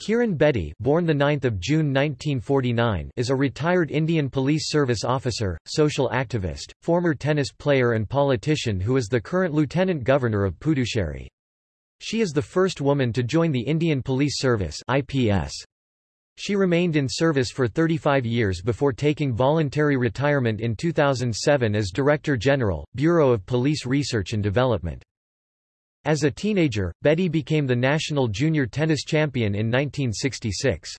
Kiran Bedi born the 9th of June 1949 is a retired Indian Police Service officer, social activist, former tennis player and politician who is the current Lieutenant Governor of Puducherry. She is the first woman to join the Indian Police Service IPS. She remained in service for 35 years before taking voluntary retirement in 2007 as Director General, Bureau of Police Research and Development. As a teenager, Bedi became the national junior tennis champion in 1966.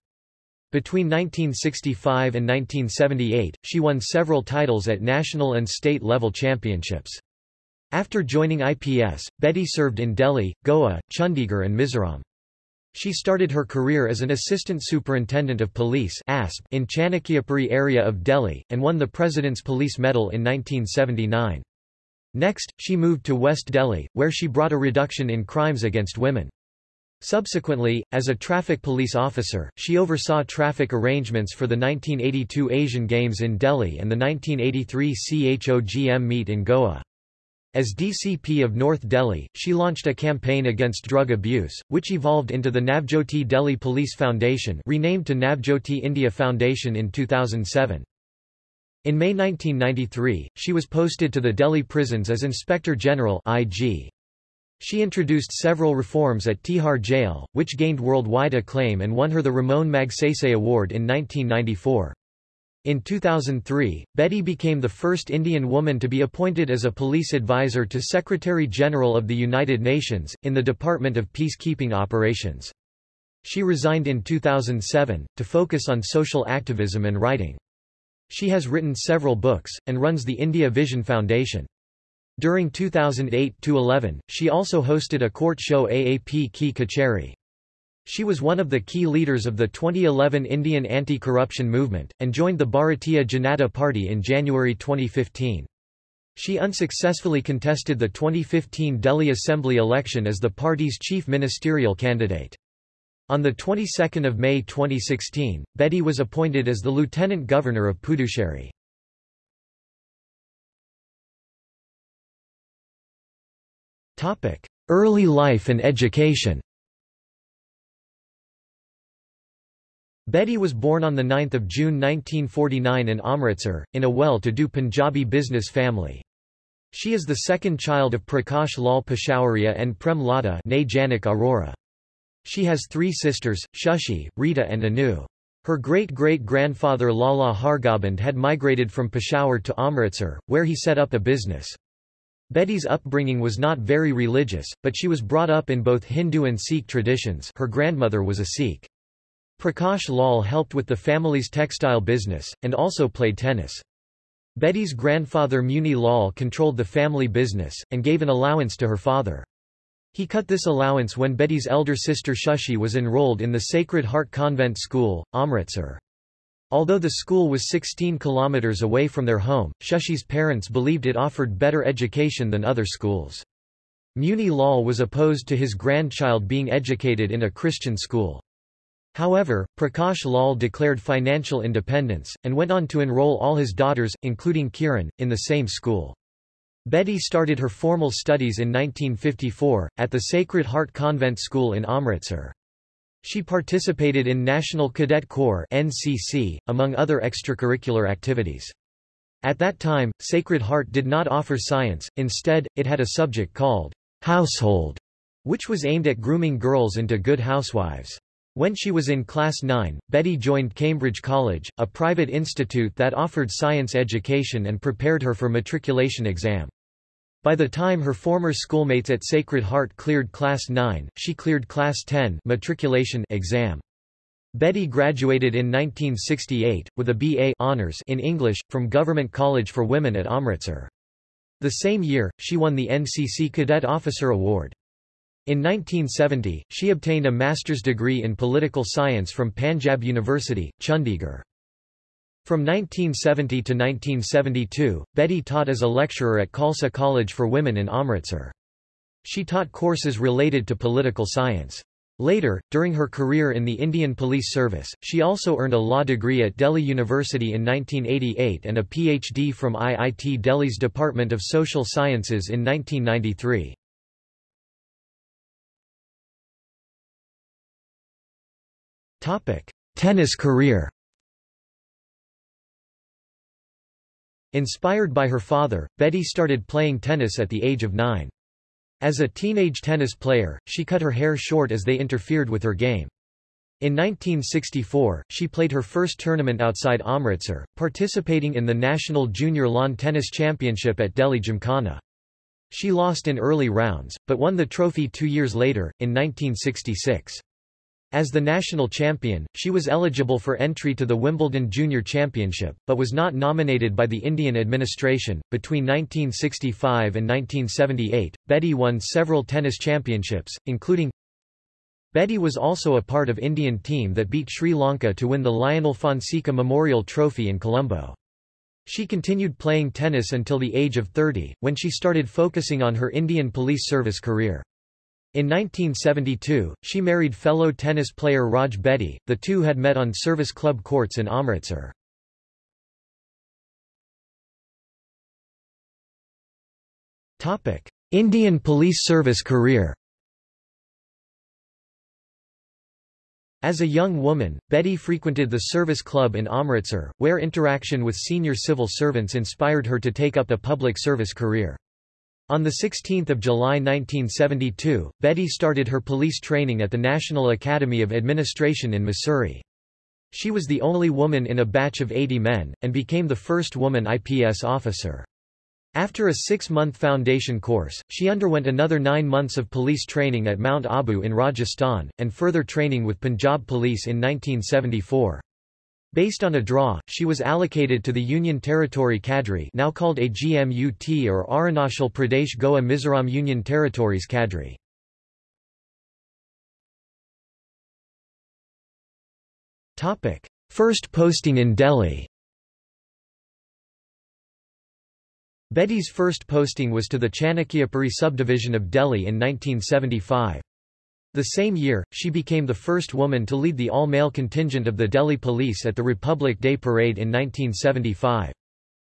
Between 1965 and 1978, she won several titles at national and state-level championships. After joining IPS, Bedi served in Delhi, Goa, Chandigarh and Mizoram. She started her career as an Assistant Superintendent of Police in Chanakyapuri area of Delhi, and won the President's Police Medal in 1979. Next, she moved to West Delhi, where she brought a reduction in crimes against women. Subsequently, as a traffic police officer, she oversaw traffic arrangements for the 1982 Asian Games in Delhi and the 1983 CHOGM meet in Goa. As DCP of North Delhi, she launched a campaign against drug abuse, which evolved into the Navjyoti Delhi Police Foundation renamed to Navjyoti India Foundation in 2007. In May 1993, she was posted to the Delhi prisons as Inspector General IG. She introduced several reforms at Tihar Jail, which gained worldwide acclaim and won her the Ramon Magsaysay Award in 1994. In 2003, Bedi became the first Indian woman to be appointed as a police advisor to Secretary-General of the United Nations, in the Department of Peacekeeping Operations. She resigned in 2007, to focus on social activism and writing. She has written several books, and runs the India Vision Foundation. During 2008–11, she also hosted a court show AAP Ki Kacheri. She was one of the key leaders of the 2011 Indian anti-corruption movement, and joined the Bharatiya Janata Party in January 2015. She unsuccessfully contested the 2015 Delhi Assembly election as the party's chief ministerial candidate. On the 22nd of May 2016, Bedi was appointed as the Lieutenant Governor of Puducherry. Topic: Early life and education Bedi was born on 9 June 1949 in Amritsar, in a well-to-do Punjabi business family. She is the second child of Prakash Lal Peshawaria and Prem Lata Janak Arora. She has three sisters, Shushi, Rita and Anu. Her great-great-grandfather Lala Hargoband had migrated from Peshawar to Amritsar, where he set up a business. Bedi's upbringing was not very religious, but she was brought up in both Hindu and Sikh traditions her grandmother was a Sikh. Prakash Lal helped with the family's textile business, and also played tennis. Bedi's grandfather Muni Lal controlled the family business, and gave an allowance to her father. He cut this allowance when Bedi's elder sister Shushi was enrolled in the Sacred Heart Convent School, Amritsar. Although the school was 16 kilometers away from their home, Shushi's parents believed it offered better education than other schools. Muni Lal was opposed to his grandchild being educated in a Christian school. However, Prakash Lal declared financial independence, and went on to enroll all his daughters, including Kiran, in the same school. Bedi started her formal studies in 1954, at the Sacred Heart Convent School in Amritsar. She participated in National Cadet Corps NCC, among other extracurricular activities. At that time, Sacred Heart did not offer science, instead, it had a subject called household, which was aimed at grooming girls into good housewives. When she was in Class 9, Bedi joined Cambridge College, a private institute that offered science education and prepared her for matriculation exam. By the time her former schoolmates at Sacred Heart cleared Class 9, she cleared Class 10 matriculation exam. Bedi graduated in 1968, with a B.A. honors in English, from Government College for Women at Amritsar. The same year, she won the NCC Cadet Officer Award. In 1970, she obtained a master's degree in political science from Panjab University, Chandigarh. From 1970 to 1972, Bedi taught as a lecturer at Khalsa College for Women in Amritsar. She taught courses related to political science. Later, during her career in the Indian Police Service, she also earned a law degree at Delhi University in 1988 and a PhD from IIT Delhi's Department of Social Sciences in 1993. Tennis career. Inspired by her father, Bedi started playing tennis at the age of nine. As a teenage tennis player, she cut her hair short as they interfered with her game. In 1964, she played her first tournament outside Amritsar, participating in the National Junior Lawn Tennis Championship at Delhi Gymkhana. She lost in early rounds, but won the trophy two years later, in 1966. As the national champion, she was eligible for entry to the Wimbledon Junior Championship, but was not nominated by the Indian administration. Between 1965 and 1978, Bedi won several tennis championships, including Bedi was also a part of Indian team that beat Sri Lanka to win the Lionel Fonseca Memorial Trophy in Colombo. She continued playing tennis until the age of 30, when she started focusing on her Indian police service career. In 1972, she married fellow tennis player Raj Bedi. The two had met on service club courts in Amritsar. Indian Police Service career As a young woman, Bedi frequented the service club in Amritsar, where interaction with senior civil servants inspired her to take up a public service career. On 16 July 1972, Bedi started her police training at the National Academy of Administration in Mussoorie. She was the only woman in a batch of 80 men, and became the first woman IPS officer. After a six-month foundation course, she underwent another nine months of police training at Mount Abu in Rajasthan, and further training with Punjab Police in 1974. Based on a draw, she was allocated to the Union Territory Cadre now called AGMUT or Arunachal Pradesh Goa Mizoram Union Territories Cadre. First posting in Delhi Bedi's first posting was to the Chanakyapuri subdivision of Delhi in 1975. The same year, she became the first woman to lead the all-male contingent of the Delhi Police at the Republic Day Parade in 1975.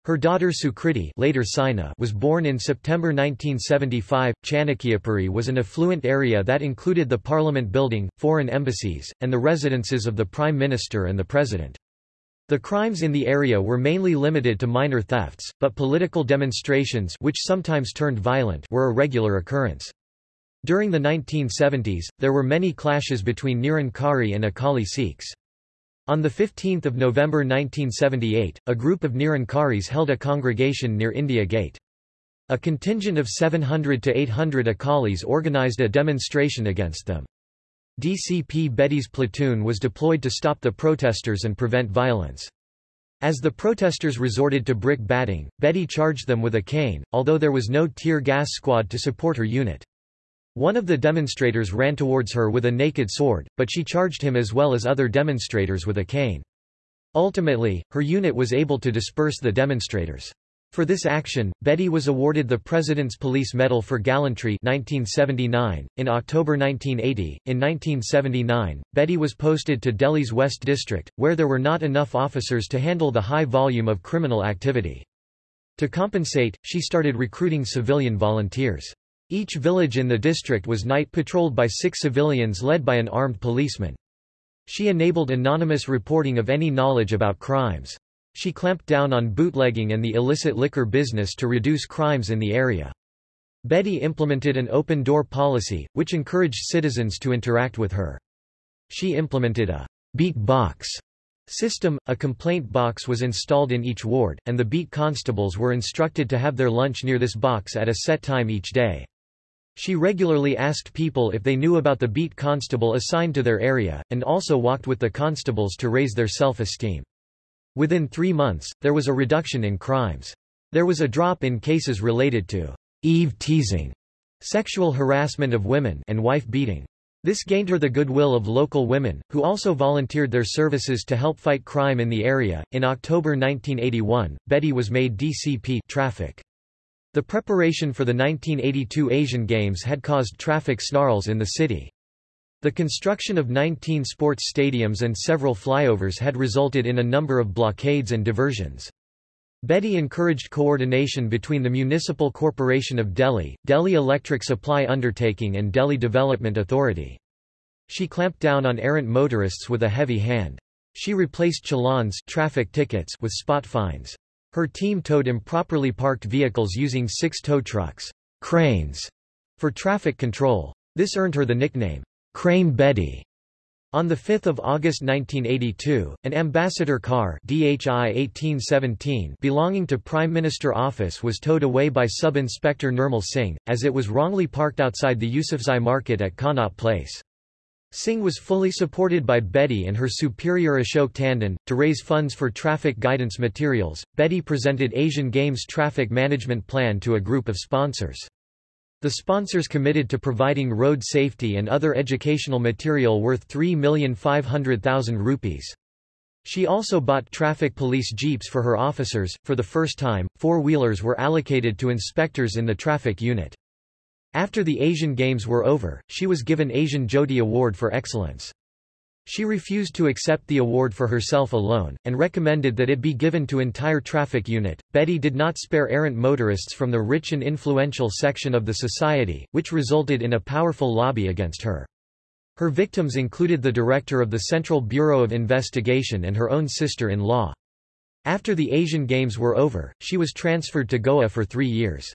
Her daughter Sukriti later Saina was born in September 1975. Chanakyapuri was an affluent area that included the Parliament building, foreign embassies, and the residences of the Prime Minister and the President. The crimes in the area were mainly limited to minor thefts, but political demonstrations which sometimes turned violent were a regular occurrence. During the 1970s, there were many clashes between Nirankari and Akali Sikhs. On 15 November 1978, a group of Nirankaris held a congregation near India Gate. A contingent of 700 to 800 Akalis organized a demonstration against them. DCP Bedi's platoon was deployed to stop the protesters and prevent violence. As the protesters resorted to brick batting, Bedi charged them with a cane, although there was no tear gas squad to support her unit. One of the demonstrators ran towards her with a naked sword, but she charged him as well as other demonstrators with a cane. Ultimately, her unit was able to disperse the demonstrators. For this action, Bedi was awarded the President's Police Medal for Gallantry 1979. .In October 1980, in 1979, Bedi was posted to Delhi's West District, where there were not enough officers to handle the high volume of criminal activity. To compensate, she started recruiting civilian volunteers. Each village in the district was night patrolled by six civilians led by an armed policeman. She enabled anonymous reporting of any knowledge about crimes. She clamped down on bootlegging and the illicit liquor business to reduce crimes in the area. Bedi implemented an open-door policy, which encouraged citizens to interact with her. She implemented a beat box system, a complaint box was installed in each ward, and the beat constables were instructed to have their lunch near this box at a set time each day. She regularly asked people if they knew about the beat constable assigned to their area, and also walked with the constables to raise their self-esteem. Within three months, there was a reduction in crimes. There was a drop in cases related to Eve teasing, sexual harassment of women and wife beating. This gained her the goodwill of local women, who also volunteered their services to help fight crime in the area. In October 1981, Bedi was made DCP traffic. The preparation for the 1982 Asian Games had caused traffic snarls in the city. The construction of 19 sports stadiums and several flyovers had resulted in a number of blockades and diversions. Bedi encouraged coordination between the Municipal Corporation of Delhi, Delhi Electric Supply Undertaking and Delhi Development Authority. She clamped down on errant motorists with a heavy hand. She replaced challans traffic tickets with spot fines. Her team towed improperly parked vehicles using six tow trucks cranes, for traffic control. This earned her the nickname, Crane Bedi. On 5 August 1982, an ambassador car DHI 1817 belonging to Prime Minister office was towed away by Sub-Inspector Nirmal Singh, as it was wrongly parked outside the Yusuf Sarai market at Connaught Place. Singh was fully supported by Bedi and her superior Ashok Tandon. To raise funds for traffic guidance materials, Bedi presented Asian Games Traffic Management Plan to a group of sponsors. The sponsors committed to providing road safety and other educational material worth 3,500,000 rupees. She also bought traffic police jeeps for her officers. For the first time, four-wheelers were allocated to inspectors in the traffic unit. After the Asian Games were over, she was given Asian Jyoti Award for Excellence. She refused to accept the award for herself alone, and recommended that it be given to entire traffic unit. Bedi did not spare errant motorists from the rich and influential section of the society, which resulted in a powerful lobby against her. Her victims included the director of the Central Bureau of Investigation and her own sister-in-law. After the Asian Games were over, she was transferred to Goa for three years.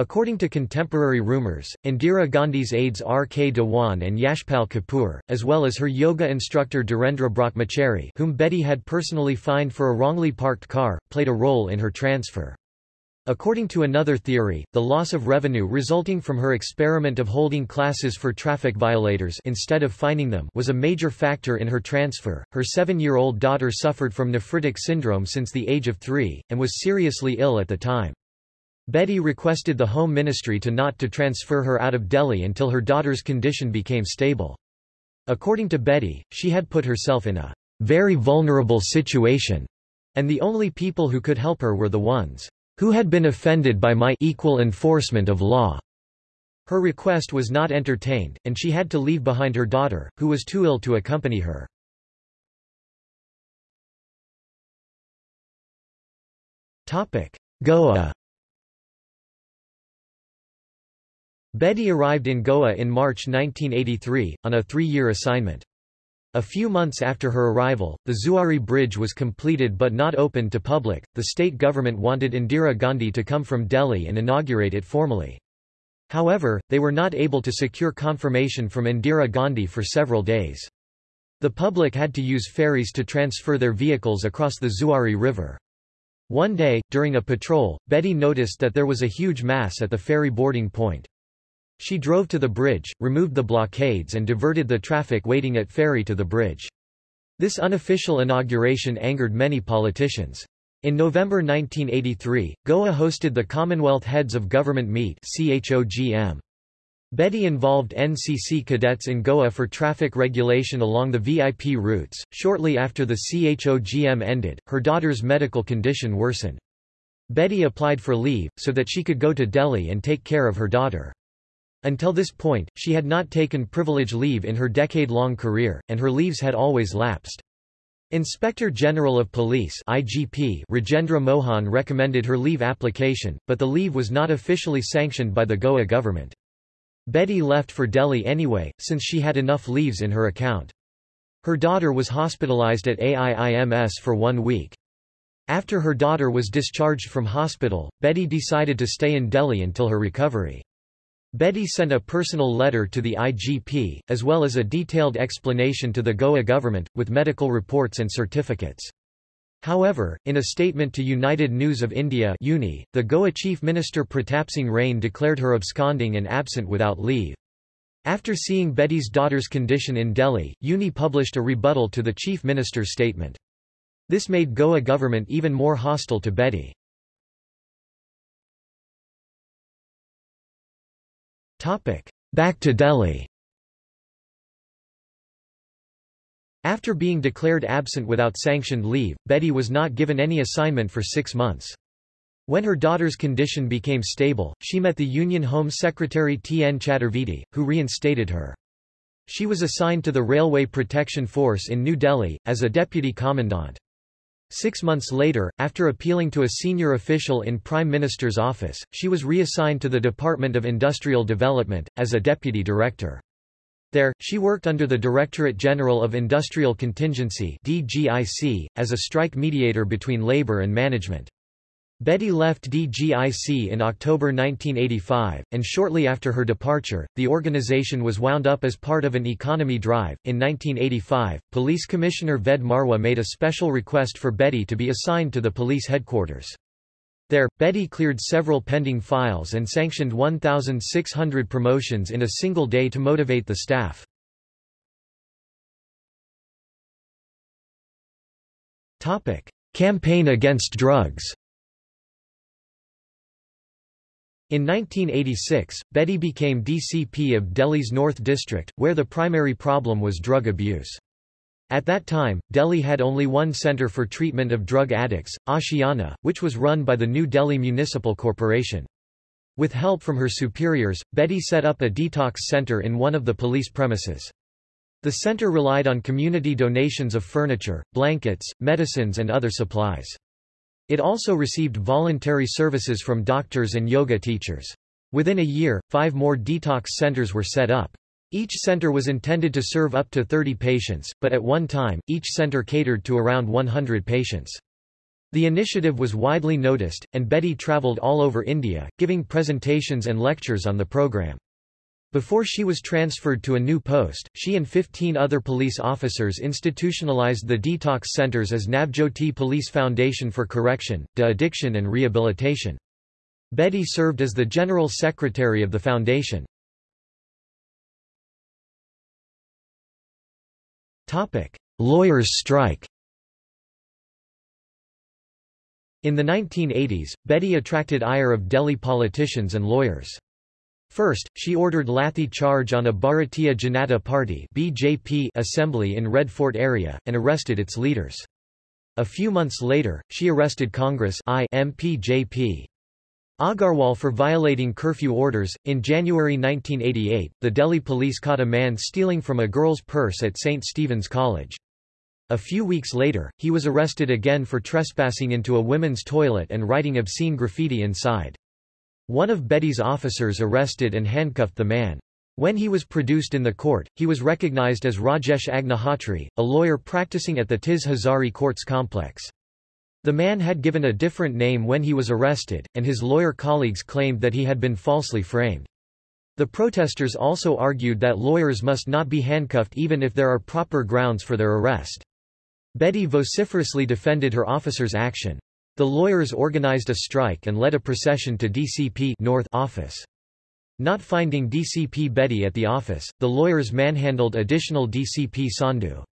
According to contemporary rumors, Indira Gandhi's aides R. K. Dewan and Yashpal Kapoor, as well as her yoga instructor Dhirendra Brahmachari whom Bedi had personally fined for a wrongly parked car, played a role in her transfer. According to another theory, the loss of revenue resulting from her experiment of holding classes for traffic violators instead of fining them was a major factor in her transfer. Her seven-year-old daughter suffered from nephritic syndrome since the age of three, and was seriously ill at the time. Bedi requested the Home Ministry to not to transfer her out of Delhi until her daughter's condition became stable. According to Bedi, she had put herself in a very vulnerable situation, and the only people who could help her were the ones who had been offended by my equal enforcement of law. Her request was not entertained, and she had to leave behind her daughter, who was too ill to accompany her. Goa Bedi arrived in Goa in March 1983, on a three-year assignment. A few months after her arrival, the Zuari Bridge was completed but not opened to public. The state government wanted Indira Gandhi to come from Delhi and inaugurate it formally. However, they were not able to secure confirmation from Indira Gandhi for several days. The public had to use ferries to transfer their vehicles across the Zuari River. One day, during a patrol, Bedi noticed that there was a huge mass at the ferry boarding point. She drove to the bridge, removed the blockades and diverted the traffic waiting at ferry to the bridge. This unofficial inauguration angered many politicians. In November 1983, Goa hosted the Commonwealth Heads of Government Meet. Bedi involved NCC cadets in Goa for traffic regulation along the VIP routes. Shortly after the CHOGM ended, her daughter's medical condition worsened. Bedi applied for leave, so that she could go to Delhi and take care of her daughter. Until this point, she had not taken privilege leave in her decade-long career, and her leaves had always lapsed. Inspector General of Police IGP Rajendra Mohan recommended her leave application, but the leave was not officially sanctioned by the Goa government. Bedi left for Delhi anyway, since she had enough leaves in her account. Her daughter was hospitalized at AIIMS for one week. After her daughter was discharged from hospital, Betty decided to stay in Delhi until her recovery. Bedi sent a personal letter to the IGP, as well as a detailed explanation to the Goa government, with medical reports and certificates. However, in a statement to United News of India UNI, the Goa Chief Minister Pratapsingh Rane declared her absconding and absent without leave. After seeing Bedi's daughter's condition in Delhi, UNI published a rebuttal to the Chief Minister's statement. This made Goa government even more hostile to Bedi. Back to Delhi After being declared absent without sanctioned leave, Bedi was not given any assignment for six months. When her daughter's condition became stable, she met the Union Home Secretary T. N. Chaturvedi, who reinstated her. She was assigned to the Railway Protection Force in New Delhi, as a deputy commandant. Six months later, after appealing to a senior official in Prime Minister's office, she was reassigned to the Department of Industrial Development, as a deputy director. There, she worked under the Directorate General of Industrial Contingency DGIC, as a strike mediator between labor and management. Bedi left DGIC in October 1985, and shortly after her departure, the organization was wound up as part of an economy drive. In 1985, Police Commissioner Ved Marwah made a special request for Bedi to be assigned to the police headquarters. There, Bedi cleared several pending files and sanctioned 1,600 promotions in a single day to motivate the staff. Campaign against drugs In 1986, Bedi became DCP of Delhi's North District, where the primary problem was drug abuse. At that time, Delhi had only one centre for treatment of drug addicts, Ashiana, which was run by the New Delhi Municipal Corporation. With help from her superiors, Bedi set up a detox centre in one of the police premises. The centre relied on community donations of furniture, blankets, medicines and other supplies. It also received voluntary services from doctors and yoga teachers. Within a year, five more detox centers were set up. Each center was intended to serve up to 30 patients, but at one time, each center catered to around 100 patients. The initiative was widely noticed, and Bedi traveled all over India, giving presentations and lectures on the program. Before she was transferred to a new post, she and 15 other police officers institutionalized the detox centers as Navjyoti Police Foundation for Correction, De-Addiction and Rehabilitation. Bedi served as the General Secretary of the foundation. Lawyers' strike In the 1980s, Bedi attracted ire of Delhi politicians and lawyers. First, she ordered lathi charge on a Bharatiya Janata Party (BJP) assembly in Red Fort area, and arrested its leaders. A few months later, she arrested Congress I MP JP. Agarwal for violating curfew orders. In January 1988, the Delhi police caught a man stealing from a girl's purse at St. Stephen's College. A few weeks later, he was arrested again for trespassing into a women's toilet and writing obscene graffiti inside. One of Bedi's officers arrested and handcuffed the man. When he was produced in the court, he was recognized as Rajesh Agnihotri, a lawyer practicing at the Tis Hazari Courts complex. The man had given a different name when he was arrested, and his lawyer colleagues claimed that he had been falsely framed. The protesters also argued that lawyers must not be handcuffed even if there are proper grounds for their arrest. Bedi vociferously defended her officer's action. The lawyers organized a strike and led a procession to DCP North office. Not finding DCP Bedi at the office, the lawyers manhandled additional DCP Sandhu.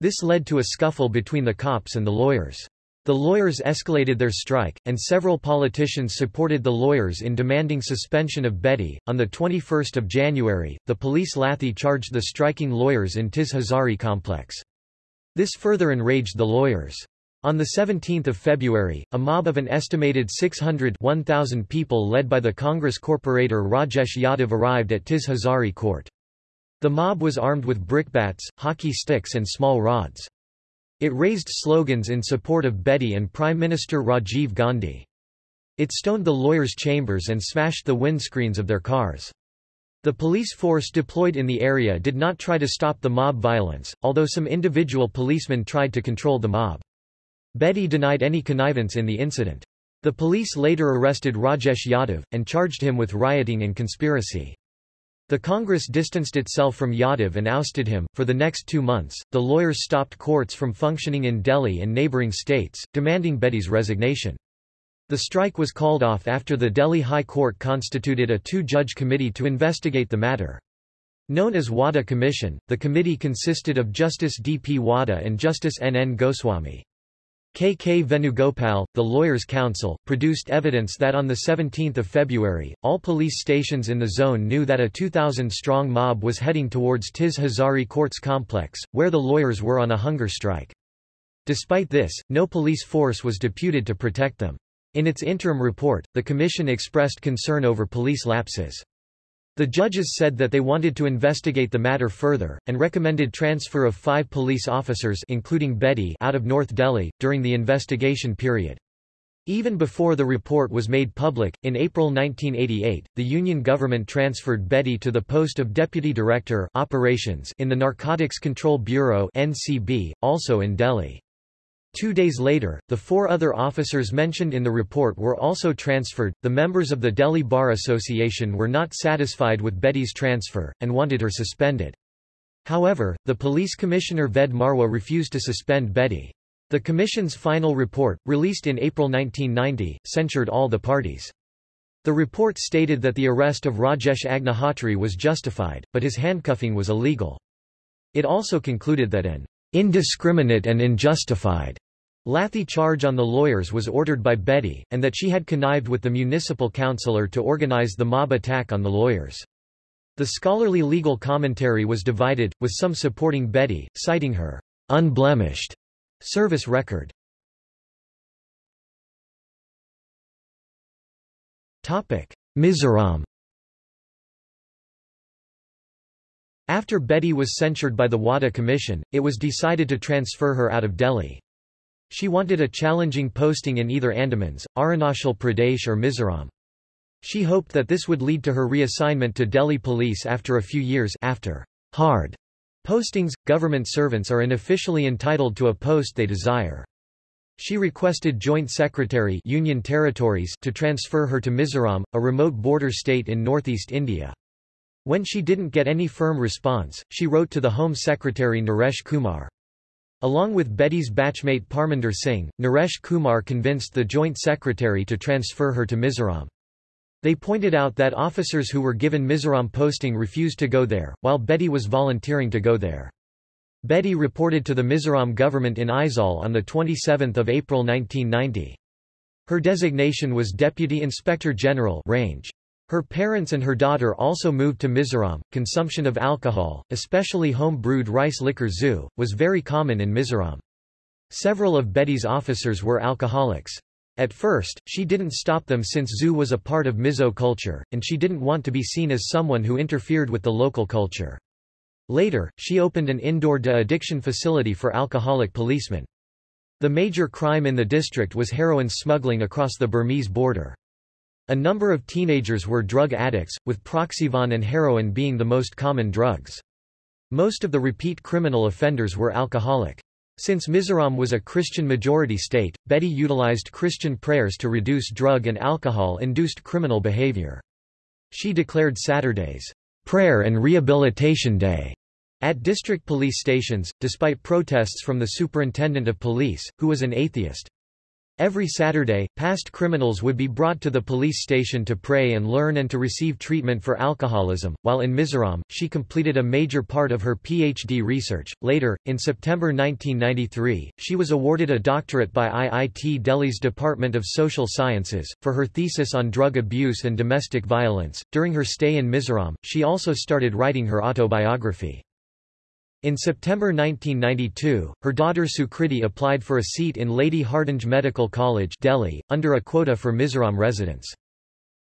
This led to a scuffle between the cops and the lawyers. The lawyers escalated their strike, and several politicians supported the lawyers in demanding suspension of Bedi. On the 21st of January, the police lathi charged the striking lawyers in Tis Hazari complex. This further enraged the lawyers. On 17 February, a mob of an estimated 600 1,000 people led by the Congress corporator Rajesh Yadav arrived at Tis Hazari court. The mob was armed with brickbats, hockey sticks and small rods. It raised slogans in support of Bedi and Prime Minister Rajiv Gandhi. It stoned the lawyers' chambers and smashed the windscreens of their cars. The police force deployed in the area did not try to stop the mob violence, although some individual policemen tried to control the mob. Bedi denied any connivance in the incident. The police later arrested Rajesh Yadav, and charged him with rioting and conspiracy. The Congress distanced itself from Yadav and ousted him. For the next two months, the lawyers stopped courts from functioning in Delhi and neighbouring states, demanding Bedi's resignation. The strike was called off after the Delhi High Court constituted a two-judge committee to investigate the matter. Known as Wadhwa Commission, the committee consisted of Justice D. P. Wadhwa and Justice N. N. Goswami. K. K. Venugopal, the Lawyers' Counsel, produced evidence that on 17 February, all police stations in the zone knew that a 2,000-strong mob was heading towards Tis Hazari Courts complex, where the lawyers were on a hunger strike. Despite this, no police force was deputed to protect them. In its interim report, the Commission expressed concern over police lapses. The judges said that they wanted to investigate the matter further, and recommended transfer of five police officers including Bedi out of North Delhi, during the investigation period. Even before the report was made public, in April 1988, the Union government transferred Bedi to the post of Deputy Director Operations in the Narcotics Control Bureau NCB, also in Delhi. Two days later, the four other officers mentioned in the report were also transferred. The members of the Delhi Bar Association were not satisfied with Bedi's transfer, and wanted her suspended. However, the police commissioner Ved Marwah refused to suspend Bedi. The Commission's final report, released in April 1990, censured all the parties. The report stated that the arrest of Rajesh Agnihotri was justified, but his handcuffing was illegal. It also concluded that an indiscriminate and unjustified Lathi charge on the lawyers was ordered by Bedi, and that she had connived with the municipal councillor to organize the mob attack on the lawyers. The scholarly legal commentary was divided, with some supporting Bedi, citing her unblemished Service record Mizoram After Bedi was censured by the Wadhwa Commission, it was decided to transfer her out of Delhi. She wanted a challenging posting in either Andamans, Arunachal Pradesh or Mizoram. She hoped that this would lead to her reassignment to Delhi police after a few years after hard Postings – Government servants are unofficially entitled to a post they desire. She requested Joint Secretary Union Territories to transfer her to Mizoram, a remote border state in northeast India. When she didn't get any firm response, she wrote to the Home Secretary Naresh Kumar. Along with Bedi's batchmate Parminder Singh, Naresh Kumar convinced the Joint Secretary to transfer her to Mizoram. They pointed out that officers who were given Mizoram posting refused to go there, while Bedi was volunteering to go there. Bedi reported to the Mizoram government in Aizawl on 27 April 1990. Her designation was Deputy Inspector General range. Her parents and her daughter also moved to Mizoram. Consumption of alcohol, especially home-brewed rice liquor zu, was very common in Mizoram. Several of Bedi's officers were alcoholics. At first, she didn't stop them since zu was a part of Mizo culture, and she didn't want to be seen as someone who interfered with the local culture. Later, she opened an indoor de-addiction facility for alcoholic policemen. The major crime in the district was heroin smuggling across the Burmese border. A number of teenagers were drug addicts, with proxyvon and heroin being the most common drugs. Most of the repeat criminal offenders were alcoholic. Since Mizoram was a Christian-majority state, Bedi utilized Christian prayers to reduce drug and alcohol-induced criminal behavior. She declared Saturdays, "...prayer and rehabilitation day." at district police stations, despite protests from the superintendent of police, who was an atheist. Every Saturday, past criminals would be brought to the police station to pray and learn and to receive treatment for alcoholism. While in Mizoram, she completed a major part of her PhD research. Later, in September 1993, she was awarded a doctorate by IIT Delhi's Department of Social Sciences for her thesis on drug abuse and domestic violence. During her stay in Mizoram, she also started writing her autobiography. In September 1992, her daughter Sukriti applied for a seat in Lady Hardinge Medical College Delhi, under a quota for Mizoram residents.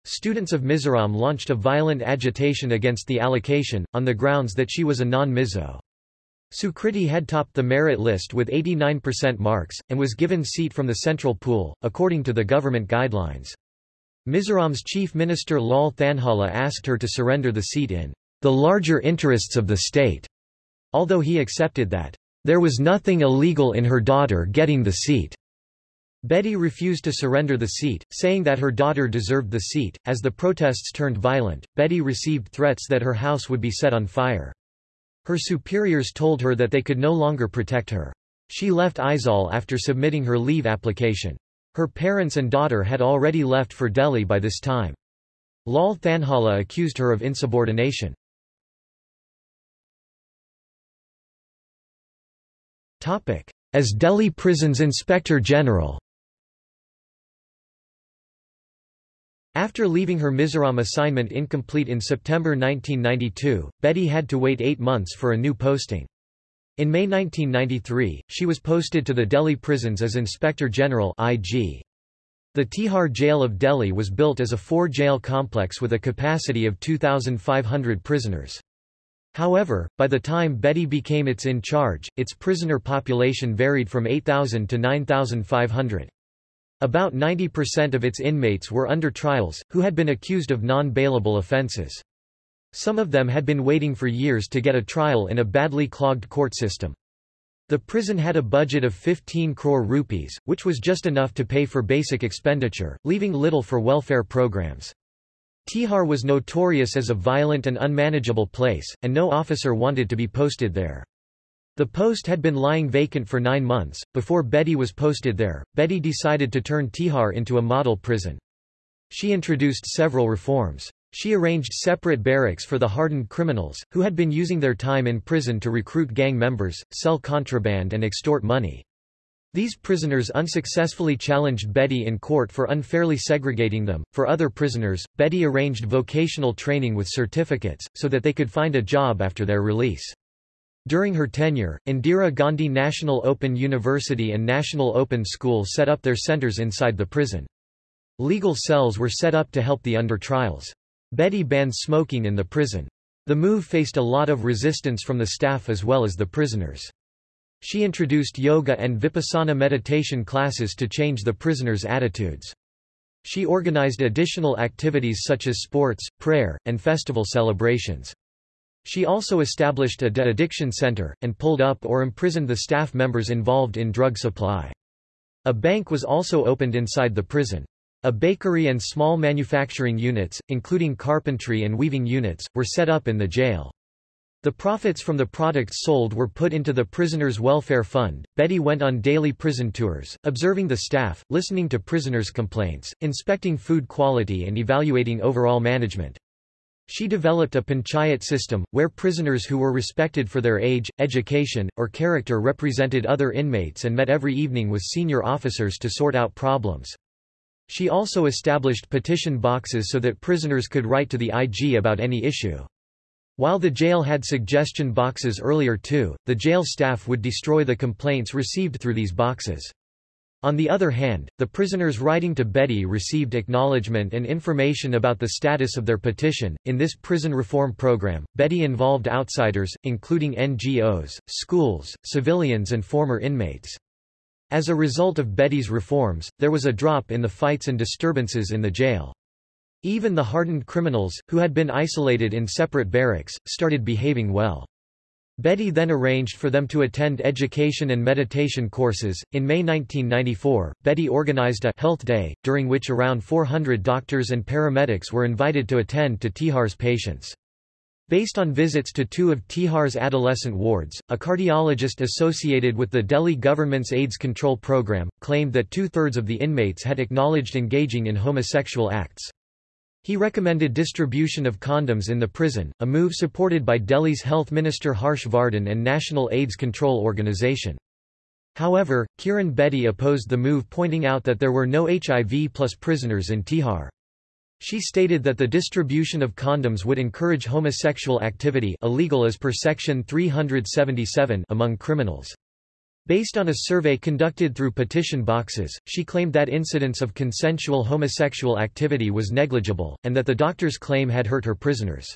Students of Mizoram launched a violent agitation against the allocation, on the grounds that she was a non-Mizo. Sukriti had topped the merit list with 89% marks, and was given seat from the central pool, according to the government guidelines. Mizoram's chief minister Lal Thanhawla asked her to surrender the seat in the larger interests of the state. Although he accepted that, "...there was nothing illegal in her daughter getting the seat." Bedi refused to surrender the seat, saying that her daughter deserved the seat. As the protests turned violent, Bedi received threats that her house would be set on fire. Her superiors told her that they could no longer protect her. She left Aizawl after submitting her leave application. Her parents and daughter had already left for Delhi by this time. Lal Thanhawla accused her of insubordination. As Delhi Prisons Inspector General After leaving her Mizoram assignment incomplete in September 1992, Bedi had to wait eight months for a new posting. In May 1993, she was posted to the Delhi prisons as Inspector General IG. The Tihar Jail of Delhi was built as a four-jail complex with a capacity of 2,500 prisoners. However, by the time Bedi became its in charge, its prisoner population varied from 8,000 to 9,500. About 90% of its inmates were under trials, who had been accused of non-bailable offenses. Some of them had been waiting for years to get a trial in a badly clogged court system. The prison had a budget of 15 crore rupees, which was just enough to pay for basic expenditure, leaving little for welfare programs. Tihar was notorious as a violent and unmanageable place, and no officer wanted to be posted there. The post had been lying vacant for nine months. Before Bedi was posted there, Bedi decided to turn Tihar into a model prison. She introduced several reforms. She arranged separate barracks for the hardened criminals, who had been using their time in prison to recruit gang members, sell contraband and extort money. These prisoners unsuccessfully challenged Bedi in court for unfairly segregating them. For other prisoners, Bedi arranged vocational training with certificates, so that they could find a job after their release. During her tenure, Indira Gandhi National Open University and National Open School set up their centers inside the prison. Legal cells were set up to help the under trials. Bedi banned smoking in the prison. The move faced a lot of resistance from the staff as well as the prisoners. She introduced yoga and vipassana meditation classes to change the prisoners' attitudes. She organized additional activities such as sports, prayer, and festival celebrations. She also established a de-addiction center, and pulled up or imprisoned the staff members involved in drug supply. A bank was also opened inside the prison. A bakery and small manufacturing units, including carpentry and weaving units, were set up in the jail. The profits from the products sold were put into the prisoners' welfare fund. Bedi went on daily prison tours, observing the staff, listening to prisoners' complaints, inspecting food quality and evaluating overall management. She developed a panchayat system, where prisoners who were respected for their age, education, or character represented other inmates and met every evening with senior officers to sort out problems. She also established petition boxes so that prisoners could write to the IG about any issue. While the jail had suggestion boxes earlier too, the jail staff would destroy the complaints received through these boxes. On the other hand, the prisoners writing to Bedi received acknowledgement and information about the status of their petition. In this prison reform program, Bedi involved outsiders, including NGOs, schools, civilians, and former inmates. As a result of Bedi's reforms, there was a drop in the fights and disturbances in the jail. Even the hardened criminals, who had been isolated in separate barracks, started behaving well. Bedi then arranged for them to attend education and meditation courses. In May 1994, Bedi organized a Health Day, during which around 400 doctors and paramedics were invited to attend to Tihar's patients. Based on visits to two of Tihar's adolescent wards, a cardiologist associated with the Delhi government's AIDS control program, claimed that two-thirds of the inmates had acknowledged engaging in homosexual acts. He recommended distribution of condoms in the prison, a move supported by Delhi's Health Minister Harsh Vardhan and National AIDS Control Organization. However, Kiran Bedi opposed the move pointing out that there were no HIV plus prisoners in Tihar. She stated that the distribution of condoms would encourage homosexual activity illegal as per Section 377 among criminals. Based on a survey conducted through petition boxes, she claimed that incidence of consensual homosexual activity was negligible, and that the doctor's claim had hurt her prisoners.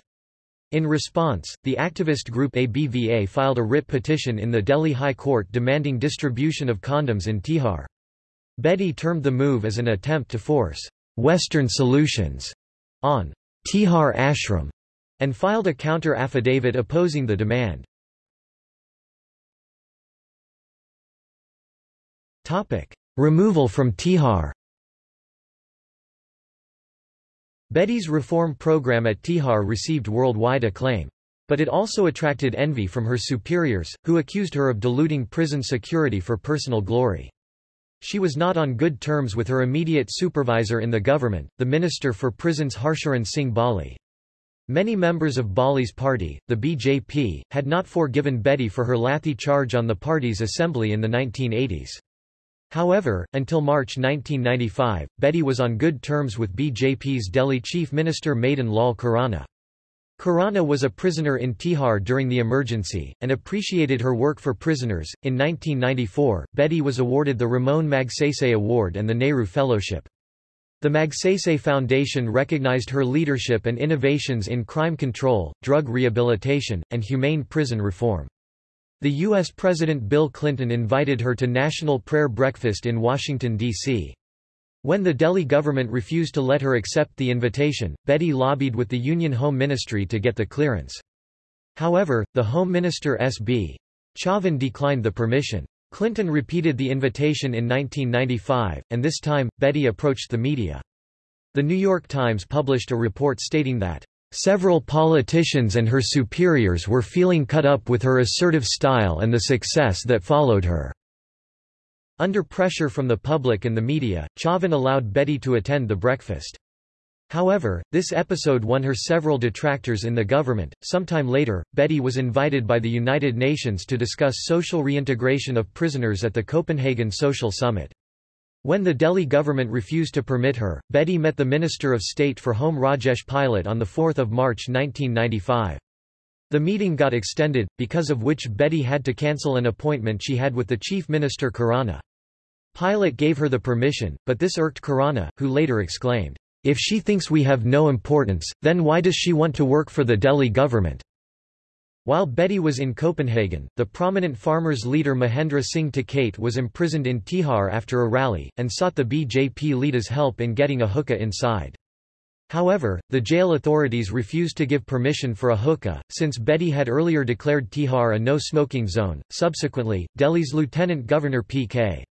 In response, the activist group ABVA filed a writ petition in the Delhi High Court demanding distribution of condoms in Tihar. Bedi termed the move as an attempt to force Western solutions on Tihar Ashram and filed a counter-affidavit opposing the demand. Topic: Removal from Tihar. Bedi's reform program at Tihar received worldwide acclaim. But it also attracted envy from her superiors, who accused her of diluting prison security for personal glory. She was not on good terms with her immediate supervisor in the government, the Minister for Prisons Harsharan Singh Bali. Many members of Bali's party, the BJP, had not forgiven Bedi for her Lathi charge on the party's assembly in the 1980s. However, until March 1995, Bedi was on good terms with BJP's Delhi Chief Minister Madan Lal Khurana. Khurana was a prisoner in Tihar during the emergency, and appreciated her work for prisoners. In 1994, Bedi was awarded the Ramon Magsaysay Award and the Nehru Fellowship. The Magsaysay Foundation recognized her leadership and innovations in crime control, drug rehabilitation, and humane prison reform. The U.S. President Bill Clinton invited her to National Prayer Breakfast in Washington, D.C. When the Delhi government refused to let her accept the invitation, Bedi lobbied with the Union Home Ministry to get the clearance. However, the Home Minister S.B. Chavan declined the permission. Clinton repeated the invitation in 1995, and this time, Bedi approached the media. The New York Times published a report stating that, "...several politicians and her superiors were feeling cut up with her assertive style and the success that followed her." Under pressure from the public and the media, Chavan allowed Bedi to attend the breakfast. However, this episode won her several detractors in the government. Sometime later, Bedi was invited by the United Nations to discuss social reintegration of prisoners at the Copenhagen Social Summit. When the Delhi government refused to permit her, Bedi met the Minister of State for Home Rajesh Pilot on 4 March 1995. The meeting got extended, because of which Bedi had to cancel an appointment she had with the Chief Minister Khurana. Pilot gave her the permission, but this irked Khurana, who later exclaimed, If she thinks we have no importance, then why does she want to work for the Delhi government? While Bedi was in Copenhagen, the prominent farmers' leader Mahendra Singh Tikait was imprisoned in Tihar after a rally, and sought the BJP leader's help in getting a hookah inside. However, the jail authorities refused to give permission for a hookah, since Bedi had earlier declared Tihar a no-smoking zone. Subsequently, Delhi's Lieutenant Governor P.K.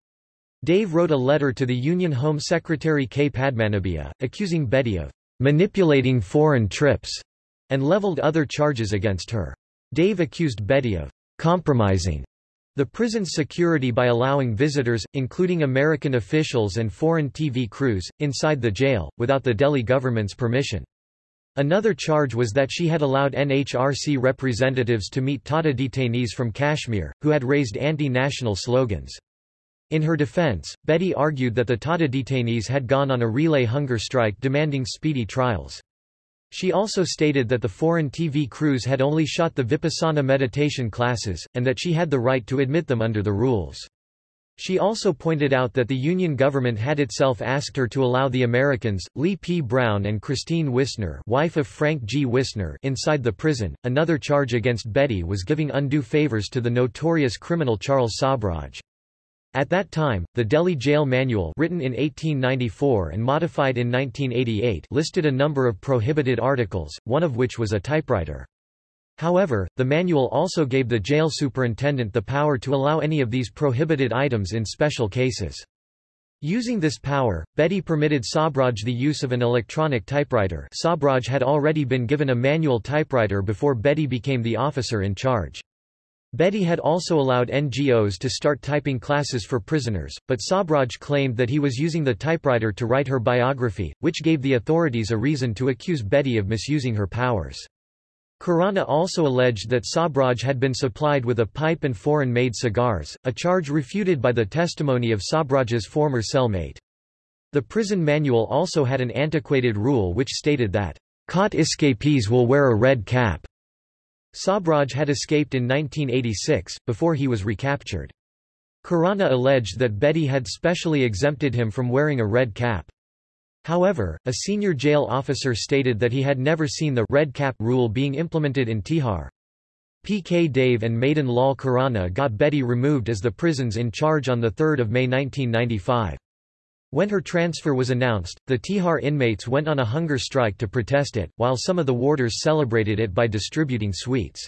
Dave wrote a letter to the Union Home Secretary K. Padmanabhaiah, accusing Bedi of manipulating foreign trips, and leveled other charges against her. Dave accused Bedi of compromising the prison's security by allowing visitors, including American officials and foreign TV crews, inside the jail, without the Delhi government's permission. Another charge was that she had allowed NHRC representatives to meet TADA detainees from Kashmir, who had raised anti-national slogans. In her defense, Bedi argued that the TADA detainees had gone on a relay hunger strike demanding speedy trials. She also stated that the foreign TV crews had only shot the Vipassana meditation classes, and that she had the right to admit them under the rules. She also pointed out that the Union government had itself asked her to allow the Americans, Lee P. Brown and Christine Wisner, wife of Frank G. Wisner, inside the prison. Another charge against Bedi was giving undue favors to the notorious criminal Charles Sobhraj. At that time, the Delhi Jail Manual written in 1894 and modified in 1988 listed a number of prohibited articles, one of which was a typewriter. However, the manual also gave the jail superintendent the power to allow any of these prohibited items in special cases. Using this power, Bedi permitted Sobhraj the use of an electronic typewriter Sobhraj had already been given a manual typewriter before Bedi became the officer in charge. Bedi had also allowed NGOs to start typing classes for prisoners, but Sobhraj claimed that he was using the typewriter to write her biography, which gave the authorities a reason to accuse Bedi of misusing her powers. Khurana also alleged that Sobhraj had been supplied with a pipe and foreign-made cigars, a charge refuted by the testimony of Sobhraj's former cellmate. The prison manual also had an antiquated rule which stated that, "...caught escapees will wear a red cap." Sobhraj had escaped in 1986, before he was recaptured. Khurana alleged that Bedi had specially exempted him from wearing a red cap. However, a senior jail officer stated that he had never seen the red cap rule being implemented in Tihar. P.K. Dave and Madan Lal Khurana got Bedi removed as the prison's in charge on 3 May 1995. When her transfer was announced, the Tihar inmates went on a hunger strike to protest it, while some of the warders celebrated it by distributing sweets.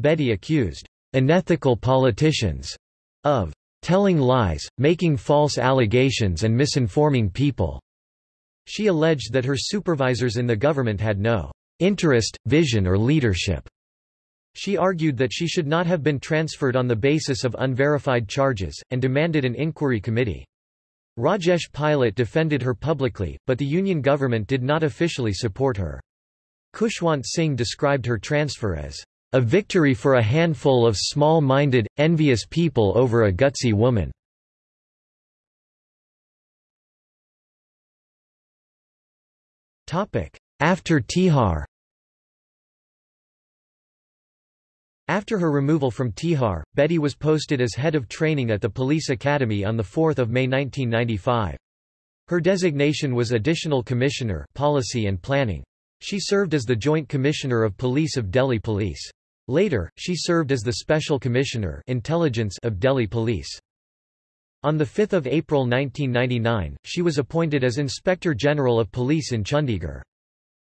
Bedi accused unethical politicians of telling lies, making false allegations and misinforming people. She alleged that her supervisors in the government had no interest, vision or leadership. She argued that she should not have been transferred on the basis of unverified charges, and demanded an inquiry committee. Rajesh Pilot defended her publicly, but the Union government did not officially support her. Khushwant Singh described her transfer as a victory for a handful of small-minded, envious people over a gutsy woman. After Tihar After her removal from Tihar, Bedi was posted as head of training at the police academy on 4 May 1995. Her designation was Additional Commissioner Policy and Planning. She served as the Joint Commissioner of Police of Delhi Police. Later, she served as the Special Commissioner Intelligence of Delhi Police. On 5 April 1999, she was appointed as Inspector General of Police in Chandigarh.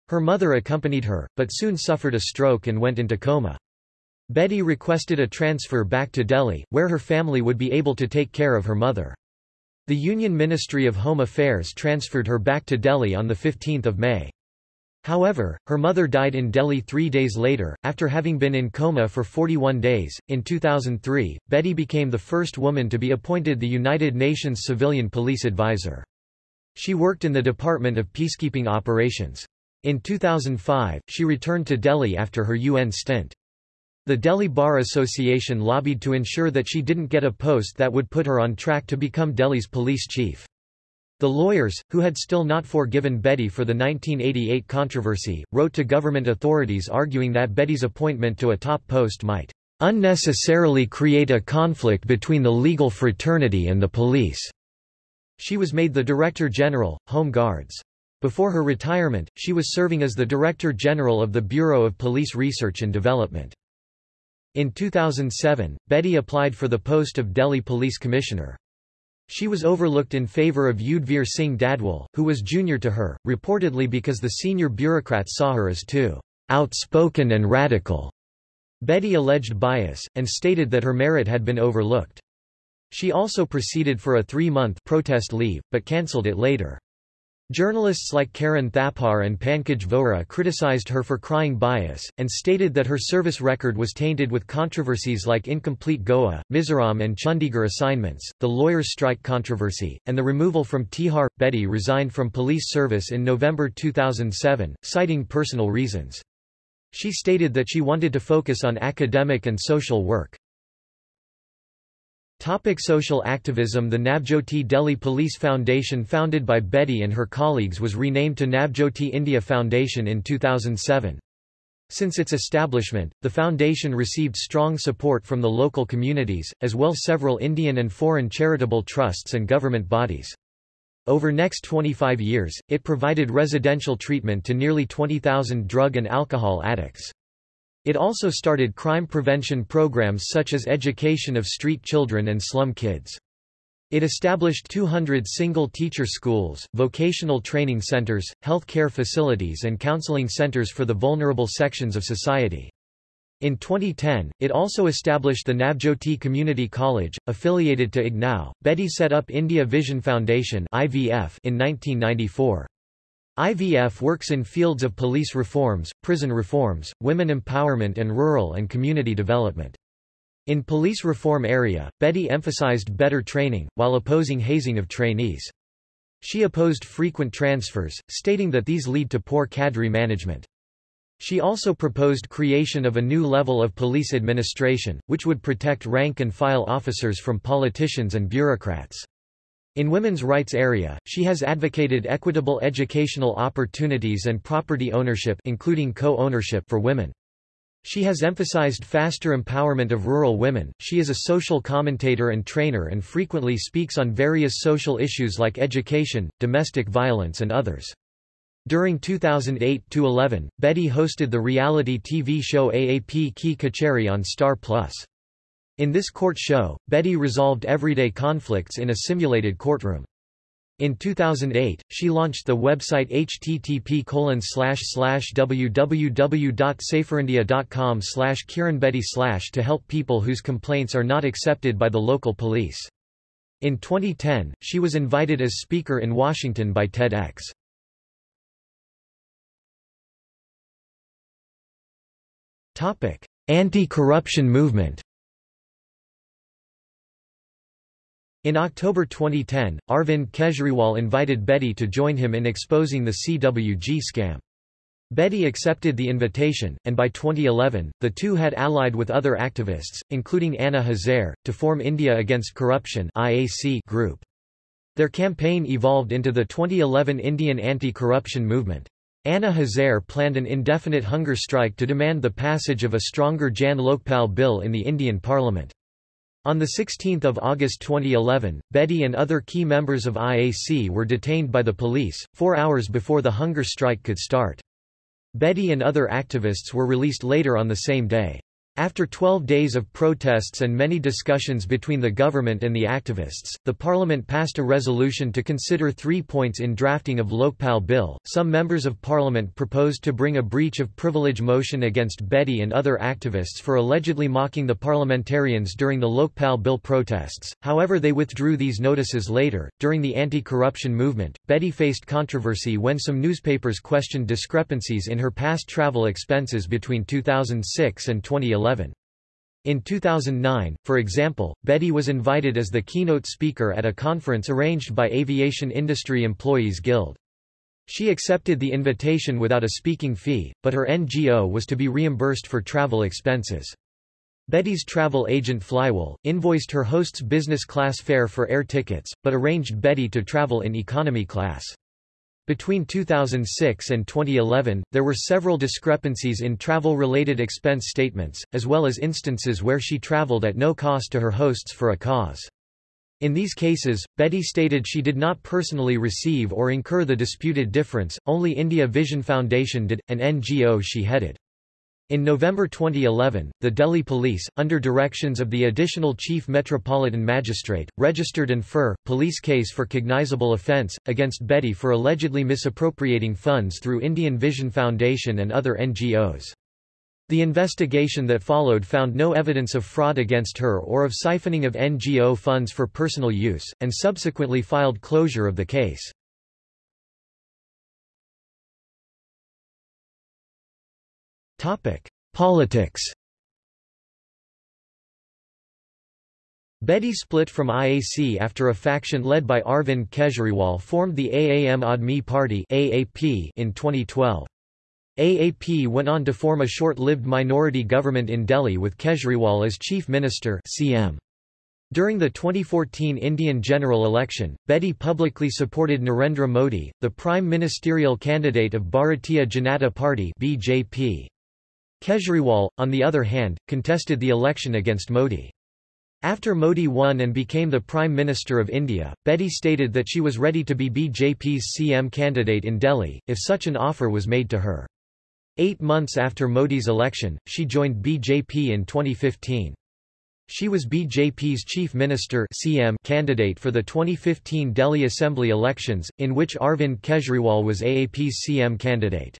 Her mother accompanied her, but soon suffered a stroke and went into coma. Bedi requested a transfer back to Delhi, where her family would be able to take care of her mother. The Union Ministry of Home Affairs transferred her back to Delhi on 15 May. However, her mother died in Delhi three days later, after having been in coma for 41 days. In 2003, Bedi became the first woman to be appointed the United Nations Civilian Police Advisor. She worked in the Department of Peacekeeping Operations. In 2005, she returned to Delhi after her UN stint. The Delhi Bar Association lobbied to ensure that she didn't get a post that would put her on track to become Delhi's police chief. The lawyers, who had still not forgiven Bedi for the 1988 controversy, wrote to government authorities arguing that Bedi's appointment to a top post might unnecessarily create a conflict between the legal fraternity and the police. She was made the Director General, Home Guards. Before her retirement, she was serving as the Director General of the Bureau of Police Research and Development. In 2007, Bedi applied for the post of Delhi Police Commissioner. She was overlooked in favor of Yudhvir Singh Dadwal, who was junior to her, reportedly because the senior bureaucrats saw her as too outspoken and radical. Bedi alleged bias, and stated that her merit had been overlooked. She also proceeded for a three-month protest leave, but cancelled it later. Journalists like Karan Thapar and Pankaj Vohra criticized her for crying bias, and stated that her service record was tainted with controversies like incomplete Goa, Mizoram and Chandigarh assignments, the lawyers' strike controversy, and the removal from Tihar. Bedi resigned from police service in November 2007, citing personal reasons. She stated that she wanted to focus on academic and social work. Topic social activism The Navjyoti Delhi Police Foundation founded by Bedi and her colleagues was renamed to Navjyoti India Foundation in 2007. Since its establishment, the foundation received strong support from the local communities, as well as several Indian and foreign charitable trusts and government bodies. Over next 25 years, it provided residential treatment to nearly 20,000 drug and alcohol addicts. It also started crime prevention programs such as education of street children and slum kids. It established 200 single-teacher schools, vocational training centers, health care facilities and counseling centers for the vulnerable sections of society. In 2010, it also established the Navjyoti Community College, affiliated to IGNOU. Bedi set up India Vision Foundation (IVF) in 1994. IVF works in fields of police reforms, prison reforms, women empowerment and rural and community development. In police reform area, Bedi emphasized better training, while opposing hazing of trainees. She opposed frequent transfers, stating that these lead to poor cadre management. She also proposed creation of a new level of police administration, which would protect rank-and-file officers from politicians and bureaucrats. In women's rights area, she has advocated equitable educational opportunities and property ownership including co-ownership for women. She has emphasized faster empowerment of rural women. She is a social commentator and trainer and frequently speaks on various social issues like education, domestic violence and others. During 2008-11, Bedi hosted the reality TV show AAP Ki Kachehri on Star Plus. In this court show, Bedi resolved everyday conflicts in a simulated courtroom. In 2008, she launched the website http www.saferindia.com kiranbedi to help people whose complaints are not accepted by the local police. In 2010, she was invited as speaker in Washington by TEDx. Anti-corruption movement In October 2010, Arvind Kejriwal invited Bedi to join him in exposing the CWG scam. Bedi accepted the invitation, and by 2011, the two had allied with other activists, including Anna Hazare, to form India Against Corruption IAC group. Their campaign evolved into the 2011 Indian anti-corruption movement. Anna Hazare planned an indefinite hunger strike to demand the passage of a stronger Jan Lokpal bill in the Indian parliament. On 16 August 2011, Bedi and other key members of IAC were detained by the police, four hours before the hunger strike could start. Bedi and other activists were released later on the same day. After 12 days of protests and many discussions between the government and the activists, the parliament passed a resolution to consider three points in drafting of Lokpal bill. Some members of parliament proposed to bring a breach of privilege motion against Bedi and other activists for allegedly mocking the parliamentarians during the Lokpal bill protests. However, they withdrew these notices later. During the anti-corruption movement, Bedi faced controversy when some newspapers questioned discrepancies in her past travel expenses between 2006 and 2011. In 2009, for example, Bedi was invited as the keynote speaker at a conference arranged by Aviation Industry Employees Guild. She accepted the invitation without a speaking fee, but her NGO was to be reimbursed for travel expenses. Bedi's travel agent Flywell, invoiced her host's business class fare for air tickets, but arranged Bedi to travel in economy class. Between 2006 and 2011, there were several discrepancies in travel-related expense statements, as well as instances where she traveled at no cost to her hosts for a cause. In these cases, Bedi stated she did not personally receive or incur the disputed difference, only India Vision Foundation did, an NGO she headed. In November 2011, the Delhi police, under directions of the additional chief metropolitan magistrate, registered an FIR, police case for cognizable offence, against Bedi for allegedly misappropriating funds through Indian Vision Foundation and other NGOs. The investigation that followed found no evidence of fraud against her or of siphoning of NGO funds for personal use, and subsequently filed closure of the case. Politics Bedi split from IAC after a faction led by Arvind Kejriwal formed the Aam Aadmi Party AAP in 2012. AAP went on to form a short-lived minority government in Delhi with Kejriwal as chief minister CM. During the 2014 Indian general election, Bedi publicly supported Narendra Modi, the prime ministerial candidate of Bharatiya Janata Party BJP. Kejriwal, on the other hand, contested the election against Modi. After Modi won and became the Prime Minister of India, Bedi stated that she was ready to be BJP's CM candidate in Delhi, if such an offer was made to her. Eight months after Modi's election, she joined BJP in 2015. She was BJP's chief minister CM candidate for the 2015 Delhi Assembly elections, in which Arvind Kejriwal was AAP's CM candidate.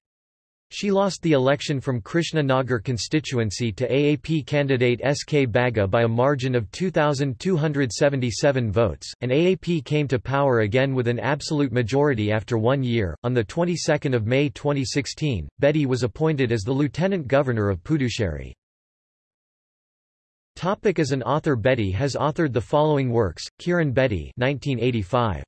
She lost the election from Krishna Nagar constituency to AAP candidate S.K. Bagga by a margin of 2,277 votes, and AAP came to power again with an absolute majority after one year. On the 22nd of May 2016, Bedi was appointed as the Lieutenant Governor of Puducherry. Topic as an author Bedi has authored the following works, Kiran Bedi 1985.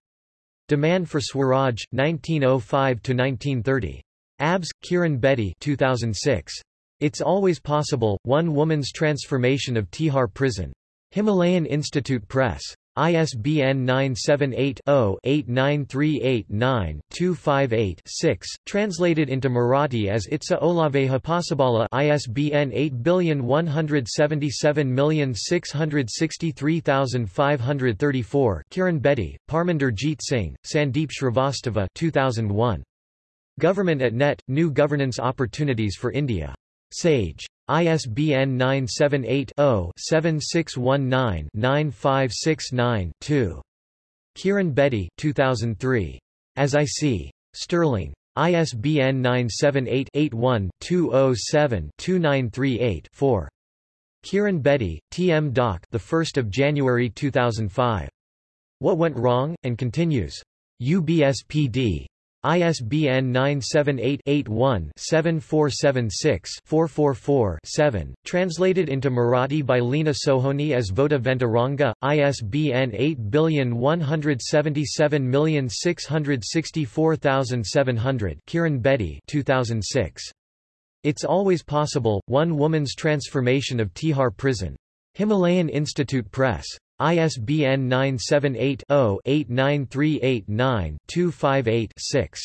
Demand for Swaraj, 1905–1930. Abs, Kiran Bedi 2006. It's Always Possible, One Woman's Transformation of Tihar Prison. Himalayan Institute Press. ISBN 978-0-89389-258-6, translated into Marathi as Itsa Olaveha Possibala ISBN 8177663534 Kiran Bedi, Parminder Jeet Singh, Sandeep Shrivastava 2001. Government at Net, New Governance Opportunities for India. Sage. ISBN 978-0-7619-9569-2. Kiran Bedi 2003. As I See. Sterling. ISBN 978-81-207-2938-4. Kiran Bedi, T. M. Doc. The 1st of January 2005. What Went Wrong, and Continues. UBSPD. ISBN 978-81-7476-444-7, translated into Marathi by Lena Sohoni as Vota Venturanga, ISBN 8177664700 Kiran Bedi 2006. It's Always Possible, One Woman's Transformation of Tihar Prison. Himalayan Institute Press. ISBN 978-0-89389-258-6.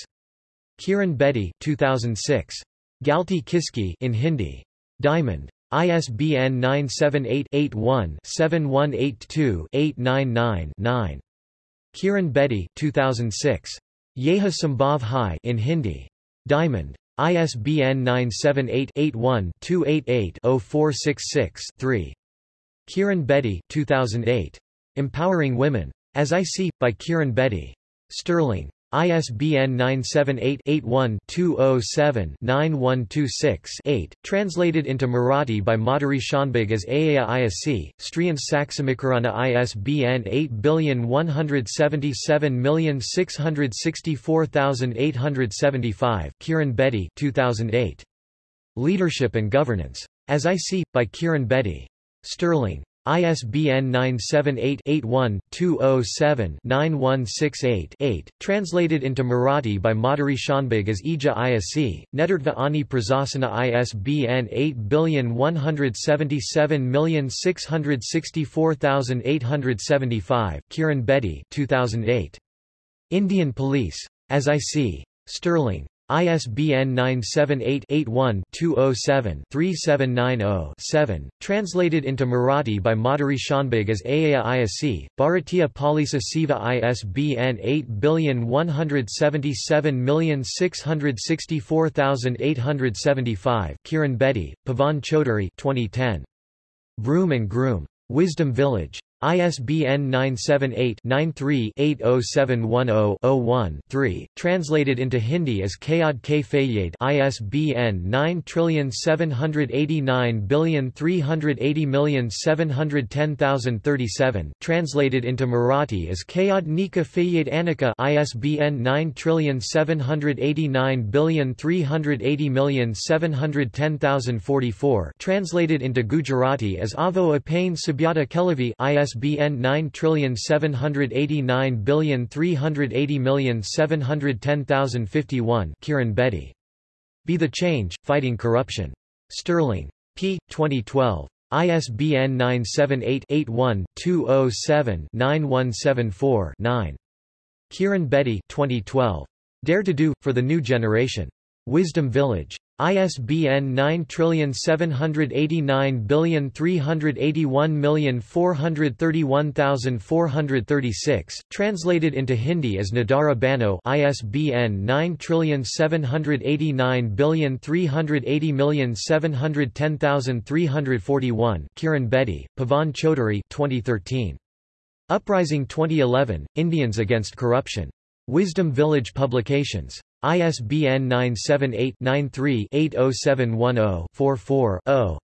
Kiran Bedi 2006. Galti Kiski in Hindi. Diamond. ISBN 978-81-7182-899-9. Kiran Bedi 2006. Yeha Sambhav Hai in Hindi. Diamond. ISBN 978-81-288-0466-3. Kiran Bedi 2008. Empowering Women. As I See, by Kiran Bedi. Sterling. ISBN 978-81-207-9126-8, translated into Marathi by Madhuri Shanbhag as Aaya Isc, Striyan Saksamikarana ISBN 8117664875 Kiran Bedi 2008. Leadership and Governance. As I See, by Kiran Bedi. Sterling. ISBN 978-81-207-9168-8, translated into Marathi by Madhuri Shanbhag as Ija Isc, Nedartva Ani Prasasana ISBN 8117664875 Kiran Bedi 2008. Indian Police. As I See. Sterling. ISBN 978-81-207-3790-7, translated into Marathi by Madhuri Shanbhag as Aaya Isc, Bharatiya Polisa Seva ISBN 8177664875 Kiran Bedi, Pavan Chaudhary 2010. Broom and Groom. Wisdom Village. ISBN 978-93-80710-01-3, translated into Hindi as Kayad K. Fayyad ISBN 978038071001037, translated into Marathi as Kayad Nika Fayyad Anika ISBN 978938071001044, translated into Gujarati as Avo Apane Sabyata Kelavi ISBN ISBN 9780380710010,051 Kiran Bedi. Be the Change, Fighting Corruption. Sterling. p. 2012. ISBN 978-81-207-9174-9. Kiran Bedi 2012. Dare to Do, for the New Generation. Wisdom Village. ISBN 9781431431436, translated into Hindi as Nadara Bano ISBN 9780380710010,341 Kiran Bedi, Pavan Chaudhary 2013. Uprising 2011, Indians Against Corruption. Wisdom Village Publications. ISBN 978-93-80710-44-0.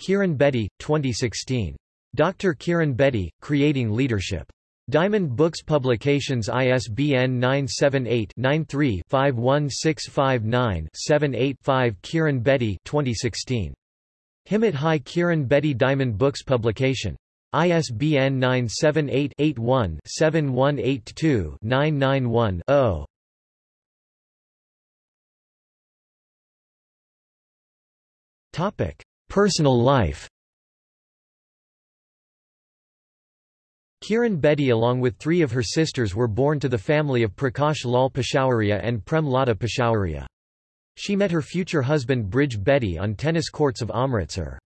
Kiran Bedi, 2016. Dr. Kiran Bedi, Creating Leadership. Diamond Books Publications ISBN 978-93-51659-78-5 Kiran Bedi 2016. Himmat Hai Kiran Bedi Diamond Books Publication. ISBN 978 81 7182 991 0. Topic: Personal life Kiran Bedi along with three of her sisters were born to the family of Prakash Lal Peshawaria and Prem Lata Peshawaria. She met her future husband Brij Bedi on tennis courts of Amritsar.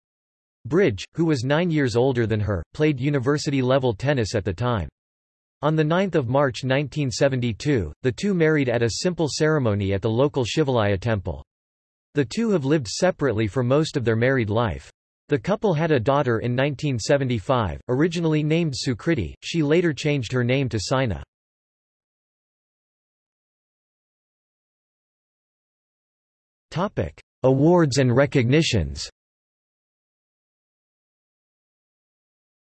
Brij, who was nine years older than her, played university-level tennis at the time. On 9 March 1972, the two married at a simple ceremony at the local Shivalaya temple. The two have lived separately for most of their married life. The couple had a daughter in 1975, originally named Sukriti, she later changed her name to Saina. Awards and recognitions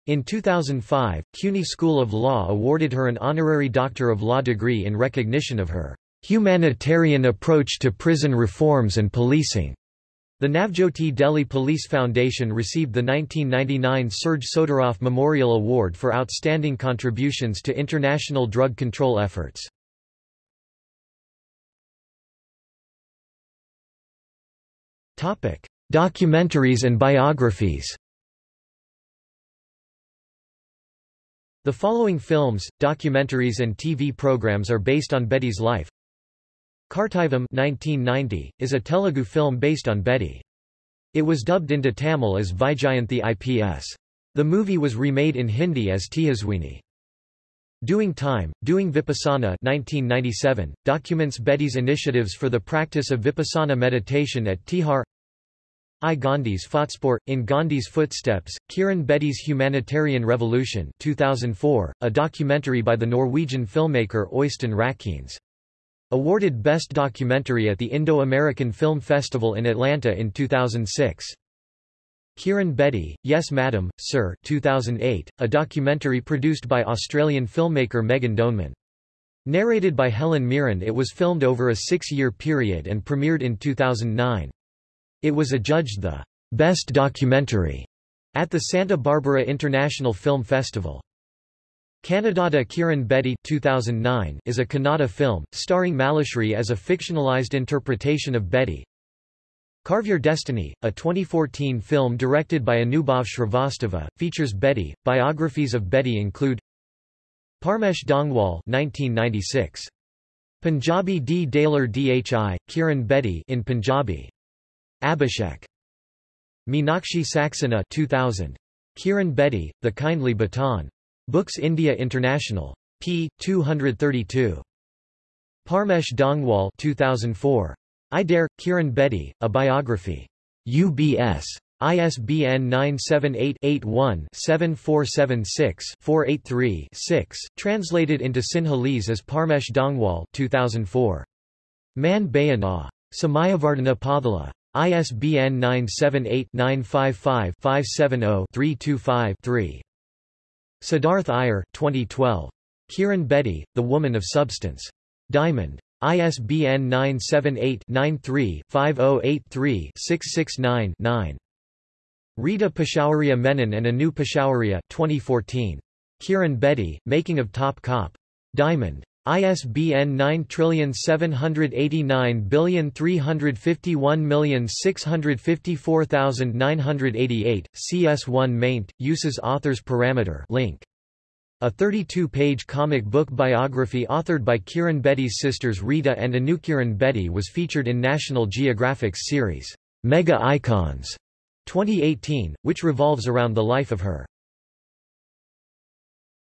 In 2005, CUNY School of Law awarded her an honorary Doctor of Law degree in recognition of her Humanitarian approach to prison reforms and policing. The Navjyoti Delhi Police Foundation received the 1999 Serge Sotiroff Memorial Award for outstanding contributions to international drug control efforts. Documentaries and biographies The following films, documentaries and TV programs are based on Bedi's life. Kartavyam 1990, is a Telugu film based on Bedi. It was dubbed into Tamil as Vijayanthi IPS. The movie was remade in Hindi as Tejaswini. Doing Time, Doing Vipassana 1997, documents Bedi's initiatives for the practice of Vipassana meditation at Tihar I Gandhi's Fotspor, In Gandhi's Footsteps, Kiran Bedi's Humanitarian Revolution 2004, a documentary by the Norwegian filmmaker Øystein Rakkenes. Awarded Best Documentary at the Indo-American Film Festival in Atlanta in 2006. Kiran Bedi, Yes Madam, Sir 2008, a documentary produced by Australian filmmaker Megan Doneman. Narrated by Helen Mirren it was filmed over a six-year period and premiered in 2009. It was adjudged the best documentary at the Santa Barbara International Film Festival. Kannadada Kiran Bedi 2009 is a Kannada film, starring Malashri as a fictionalized interpretation of Bedi. Carve Your Destiny, a 2014 film directed by Anubhav Shrivastava, features Bedi. Biographies of Bedi include Parmesh Dangwal 1996. Punjabi D. Daler Dhi, Kiran Bedi in Punjabi. Abhishek. Meenakshi Saxena 2000. Kiran Bedi, The Kindly Baton. Books India International. p. 232. Parmesh Dangwal 2004. I Dare, Kiran Bedi, A Biography. UBS. ISBN 978-81-7476-483-6, translated into Sinhalese as Parmesh Dangwal 2004. Man Bayana. Samayavardhana Pathala. ISBN 978-955-570-325-3. Siddharth Iyer 2012. Kiran Bedi, The Woman of Substance. Diamond. ISBN 978-93-5083-669-9. Rita Peshawaria Menon and Anu Peshawaria 2014. Kiran Bedi, Making of Top Cop. Diamond. ISBN 9789351654988, CS1 maint, uses author's parameter link. A 32-page comic book biography authored by Kiran Bedi's sisters Rita and Anu Kiran Bedi was featured in National Geographic's series, Mega Icons 2018, which revolves around the life of her